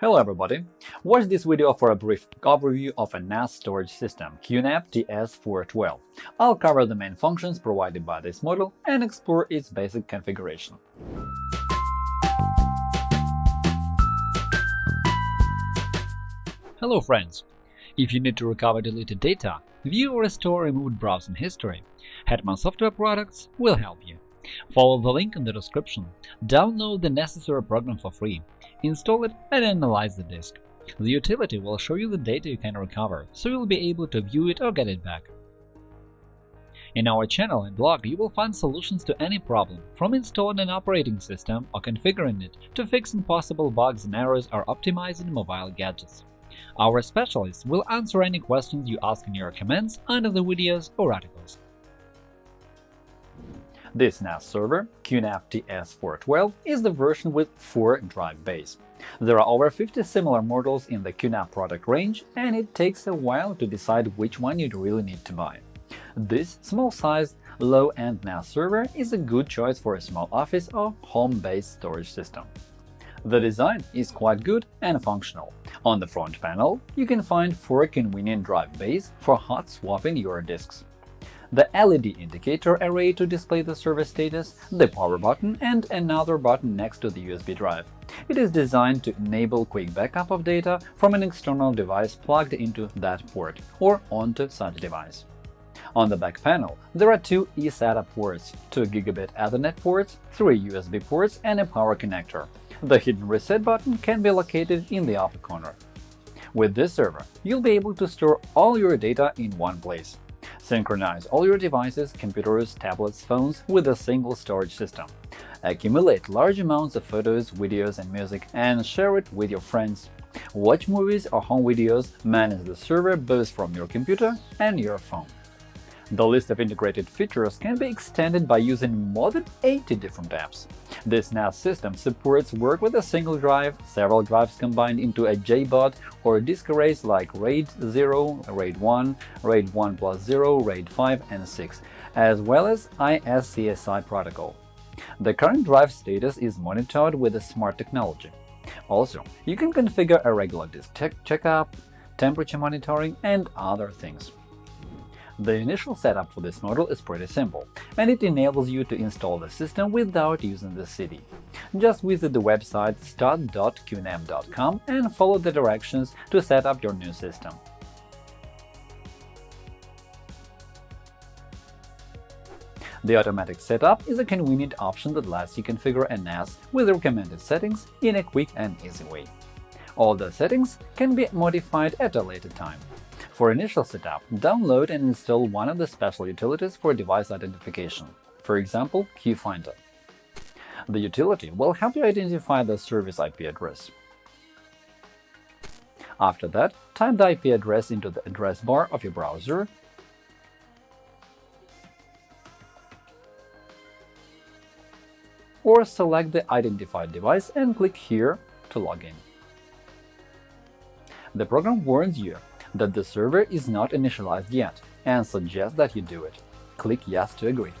Hello everybody! Watch this video for a brief overview of a NAS storage system QNAP TS412. I'll cover the main functions provided by this model and explore its basic configuration. Hello friends! If you need to recover deleted data, view or restore removed browsing history, Hetman Software Products will help you. Follow the link in the description, download the necessary program for free, install it and analyze the disk. The utility will show you the data you can recover, so you'll be able to view it or get it back. In our channel and blog, you will find solutions to any problem, from installing an operating system or configuring it to fixing possible bugs and errors or optimizing mobile gadgets. Our specialists will answer any questions you ask in your comments under the videos or articles. This NAS server, QNAP TS412, is the version with 4 drive bays. There are over 50 similar models in the QNAP product range, and it takes a while to decide which one you'd really need to buy. This small-sized, low-end NAS server is a good choice for a small office or home-based storage system. The design is quite good and functional. On the front panel, you can find four convenient drive bays for hot swapping your disks the LED indicator array to display the server status, the power button, and another button next to the USB drive. It is designed to enable quick backup of data from an external device plugged into that port or onto such device. On the back panel, there are two eSATA ports, 2 Gigabit Ethernet ports, three USB ports, and a power connector. The hidden reset button can be located in the upper corner. With this server, you'll be able to store all your data in one place. Synchronize all your devices, computers, tablets, phones with a single storage system. Accumulate large amounts of photos, videos, and music and share it with your friends. Watch movies or home videos, manage the server both from your computer and your phone. The list of integrated features can be extended by using more than 80 different apps. This NAS system supports work with a single drive, several drives combined into a JBOD or disk arrays like RAID 0, RAID 1, RAID 1 plus 0, RAID 5, and 6, as well as ISCSI protocol. The current drive status is monitored with a smart technology. Also, you can configure a regular disk checkup, temperature monitoring, and other things. The initial setup for this model is pretty simple, and it enables you to install the system without using the CD. Just visit the website start.qnap.com and follow the directions to set up your new system. The automatic setup is a convenient option that lets you configure a NAS with recommended settings in a quick and easy way. All the settings can be modified at a later time. For initial setup, download and install one of the special utilities for device identification, for example, QFinder. The utility will help you identify the service IP address. After that, type the IP address into the address bar of your browser or select the identified device and click here to log in. The program warns you that the server is not initialized yet and suggest that you do it. Click Yes to agree.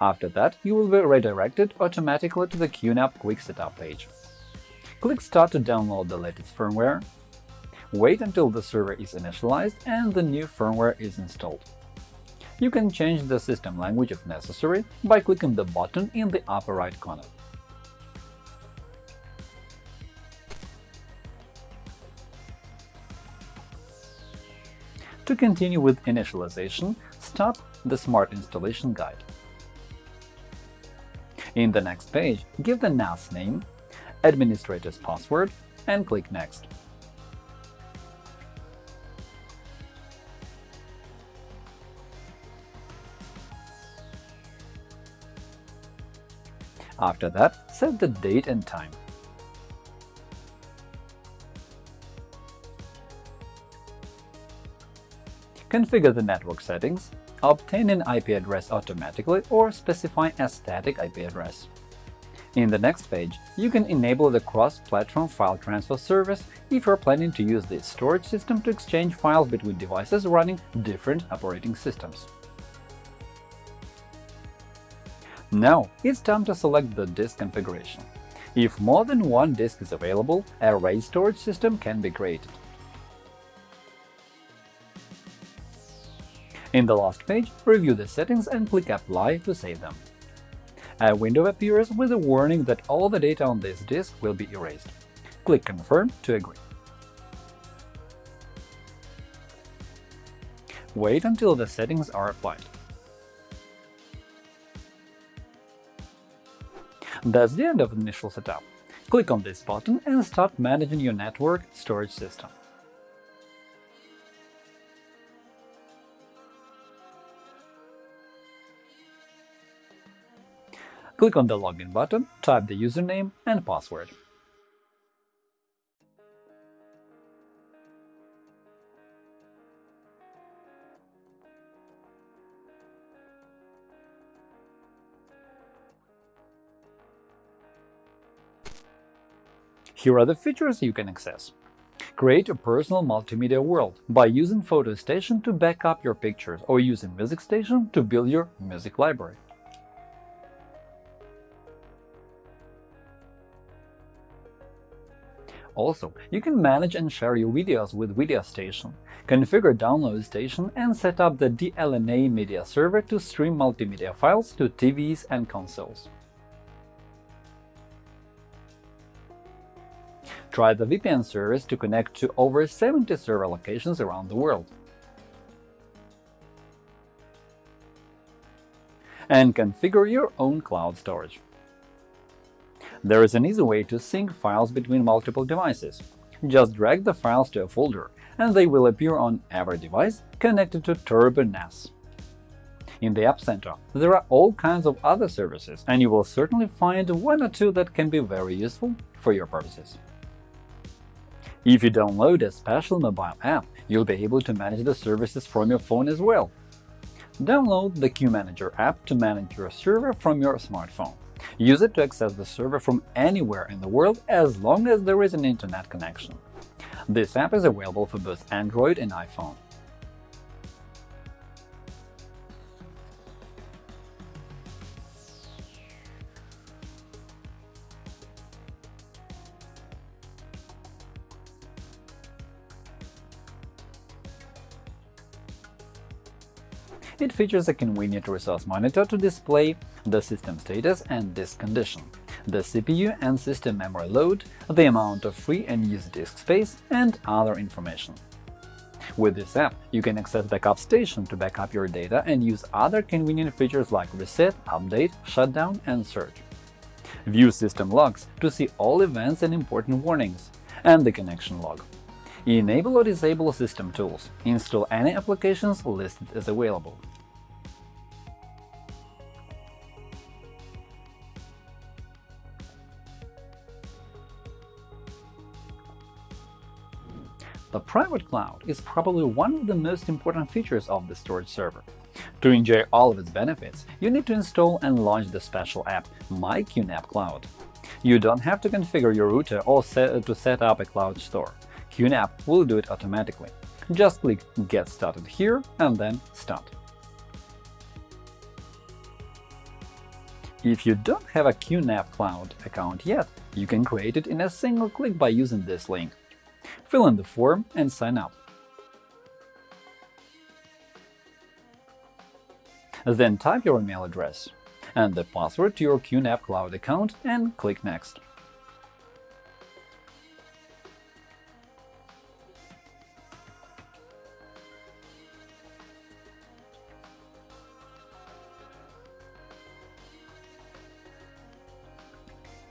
After that, you will be redirected automatically to the QNAP Quick Setup page. Click Start to download the latest firmware. Wait until the server is initialized and the new firmware is installed. You can change the system language if necessary by clicking the button in the upper right corner. To continue with initialization, stop the Smart Installation Guide. In the next page, give the NAS name, administrator's password, and click Next. After that, set the date and time. Configure the network settings, obtain an IP address automatically or specify a static IP address. In the next page, you can enable the cross-platform file transfer service if you're planning to use this storage system to exchange files between devices running different operating systems. Now it's time to select the disk configuration. If more than one disk is available, a RAID storage system can be created. In the last page, review the settings and click Apply to save them. A window appears with a warning that all the data on this disk will be erased. Click Confirm to agree. Wait until the settings are applied. That's the end of the initial setup. Click on this button and start managing your network storage system. Click on the Login button, type the username and password. Here are the features you can access. Create a personal multimedia world by using Photo Station to back up your pictures or using Music Station to build your music library. Also, you can manage and share your videos with VideoStation, configure Download Station and set up the DLNA media server to stream multimedia files to TVs and consoles. Try the VPN service to connect to over 70 server locations around the world. And configure your own cloud storage. There is an easy way to sync files between multiple devices. Just drag the files to a folder, and they will appear on every device connected to Turbo NAS. In the App Center, there are all kinds of other services, and you will certainly find one or two that can be very useful for your purposes. If you download a special mobile app, you'll be able to manage the services from your phone as well. Download the QManager app to manage your server from your smartphone. Use it to access the server from anywhere in the world as long as there is an internet connection. This app is available for both Android and iPhone. It features a convenient resource monitor to display the system status and disk condition, the CPU and system memory load, the amount of free and used disk space, and other information. With this app, you can access Backup Station to backup your data and use other convenient features like Reset, Update, Shutdown, and Search. View system logs to see all events and important warnings, and the connection log. Enable or disable system tools. Install any applications listed as available. Private cloud is probably one of the most important features of the storage server. To enjoy all of its benefits, you need to install and launch the special app MyQNAP Cloud. You don't have to configure your router or set to set up a cloud store. QNAP will do it automatically. Just click Get started here and then Start. If you don't have a QNAP Cloud account yet, you can create it in a single click by using this link. Fill in the form and sign up. Then type your email address and the password to your QNAP Cloud account and click Next.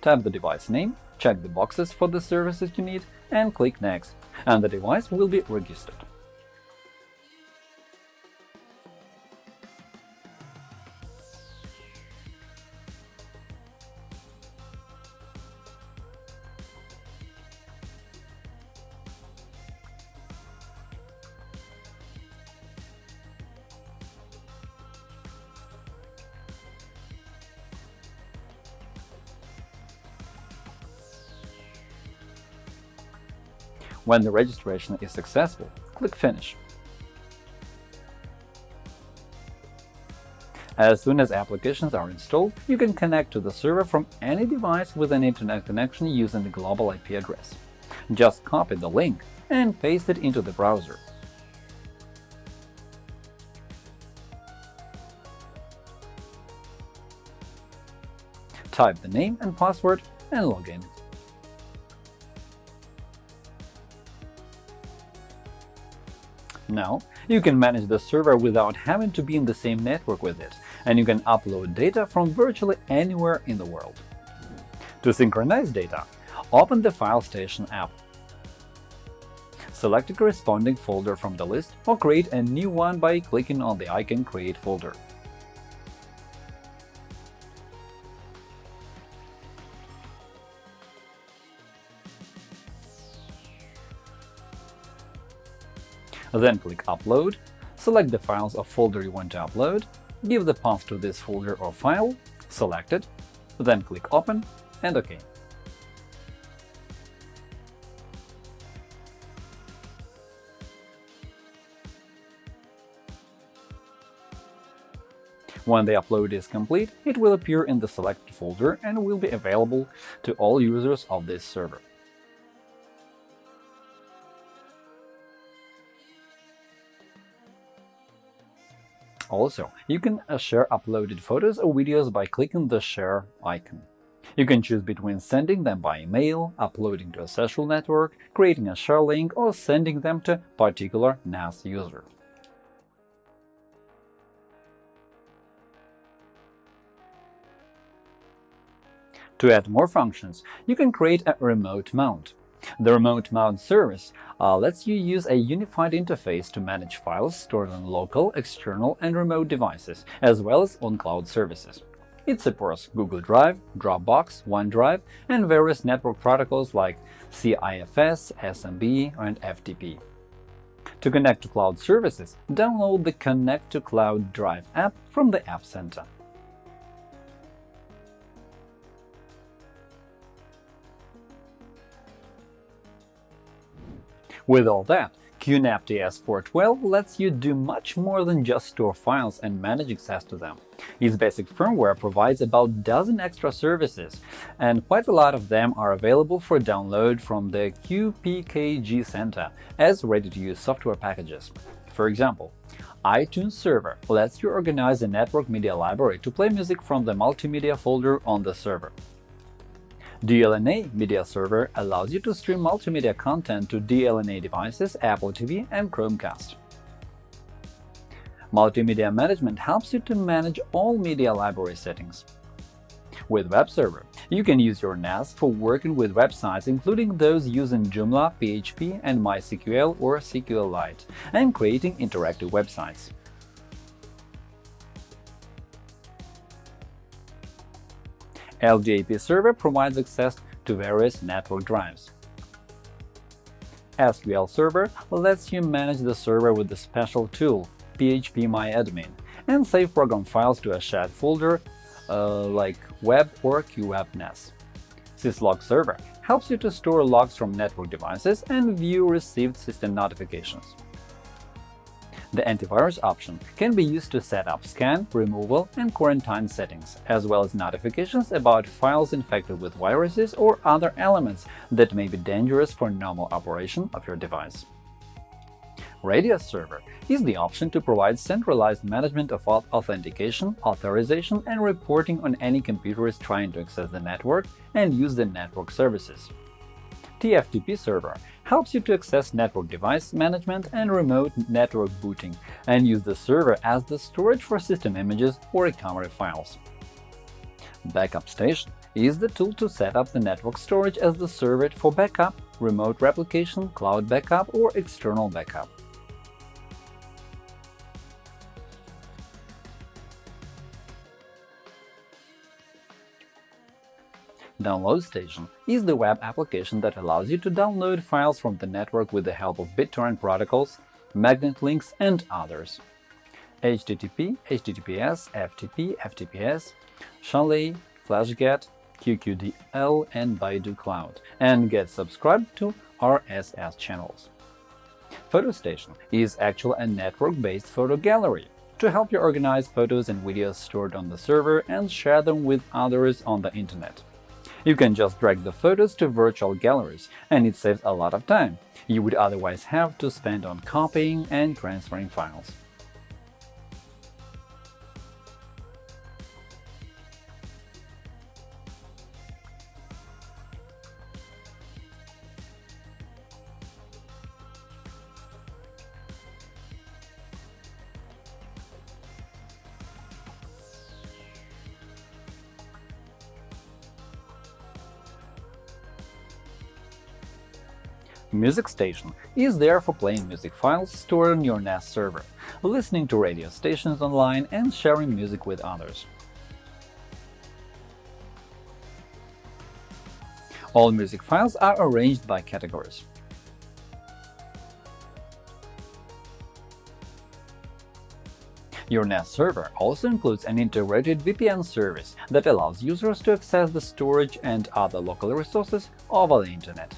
Type the device name, check the boxes for the services you need, and click Next, and the device will be registered. When the registration is successful, click Finish. As soon as applications are installed, you can connect to the server from any device with an Internet connection using the global IP address. Just copy the link and paste it into the browser. Type the name and password and log in. Now, you can manage the server without having to be in the same network with it, and you can upload data from virtually anywhere in the world. To synchronize data, open the FileStation app. Select a corresponding folder from the list or create a new one by clicking on the icon Create folder. Then click Upload, select the files or folder you want to upload, give the path to this folder or file, select it, then click Open and OK. When the upload is complete, it will appear in the selected folder and will be available to all users of this server. Also, you can uh, share uploaded photos or videos by clicking the Share icon. You can choose between sending them by email, uploading to a social network, creating a share link, or sending them to particular NAS user. To add more functions, you can create a remote mount. The Remote Mount service uh, lets you use a unified interface to manage files stored on local, external, and remote devices, as well as on cloud services. It supports Google Drive, Dropbox, OneDrive, and various network protocols like CIFS, SMB, and FTP. To connect to cloud services, download the Connect to Cloud Drive app from the App Center. With all that, QNAP TS412 lets you do much more than just store files and manage access to them. Its basic firmware provides about a dozen extra services, and quite a lot of them are available for download from the QPKG Center as ready-to-use software packages. For example, iTunes Server lets you organize a network media library to play music from the multimedia folder on the server. DLNA Media Server allows you to stream multimedia content to DLNA devices, Apple TV, and Chromecast. Multimedia Management helps you to manage all media library settings. With Web Server, you can use your NAS for working with websites including those using Joomla, PHP, and MySQL or SQLite, and creating interactive websites. LDAP server provides access to various network drives. SQL Server lets you manage the server with a special tool, phpMyAdmin, and save program files to a shared folder uh, like web or QWebNAS. Syslog Server helps you to store logs from network devices and view received system notifications. The antivirus option can be used to set up scan, removal, and quarantine settings, as well as notifications about files infected with viruses or other elements that may be dangerous for normal operation of your device. Radius Server is the option to provide centralized management of authentication, authorization, and reporting on any computers trying to access the network and use the network services. TFTP Server helps you to access network device management and remote network booting, and use the server as the storage for system images or recovery files. Backup Station is the tool to set up the network storage as the server for backup, remote replication, cloud backup, or external backup. Download Station is the web application that allows you to download files from the network with the help of BitTorrent protocols, magnet links, and others. HTTP, HTTPS, FTP, FTPS, Chalet, FlashGet, QQDL, and Baidu Cloud, and get subscribed to RSS channels. PhotoStation is actually a network-based photo gallery to help you organize photos and videos stored on the server and share them with others on the internet. You can just drag the photos to virtual galleries, and it saves a lot of time you would otherwise have to spend on copying and transferring files. Music Station is there for playing music files stored on your NAS server, listening to radio stations online and sharing music with others. All music files are arranged by categories. Your NAS server also includes an integrated VPN service that allows users to access the storage and other local resources over the Internet.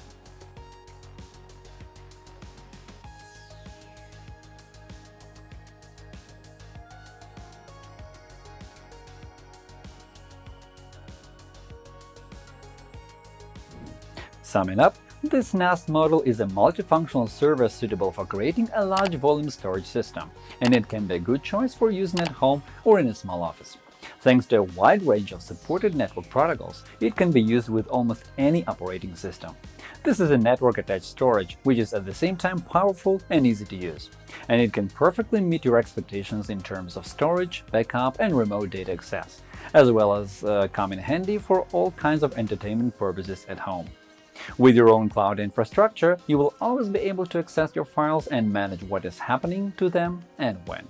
Summing up, this NAS model is a multifunctional server suitable for creating a large volume storage system, and it can be a good choice for using at home or in a small office. Thanks to a wide range of supported network protocols, it can be used with almost any operating system. This is a network-attached storage, which is at the same time powerful and easy to use, and it can perfectly meet your expectations in terms of storage, backup, and remote data access, as well as uh, come in handy for all kinds of entertainment purposes at home. With your own cloud infrastructure, you will always be able to access your files and manage what is happening to them and when.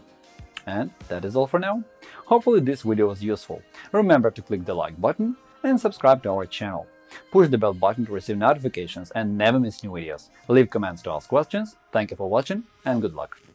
And that is all for now. Hopefully this video was useful. Remember to click the like button and subscribe to our channel. Push the bell button to receive notifications and never miss new videos. Leave comments to ask questions. Thank you for watching and good luck!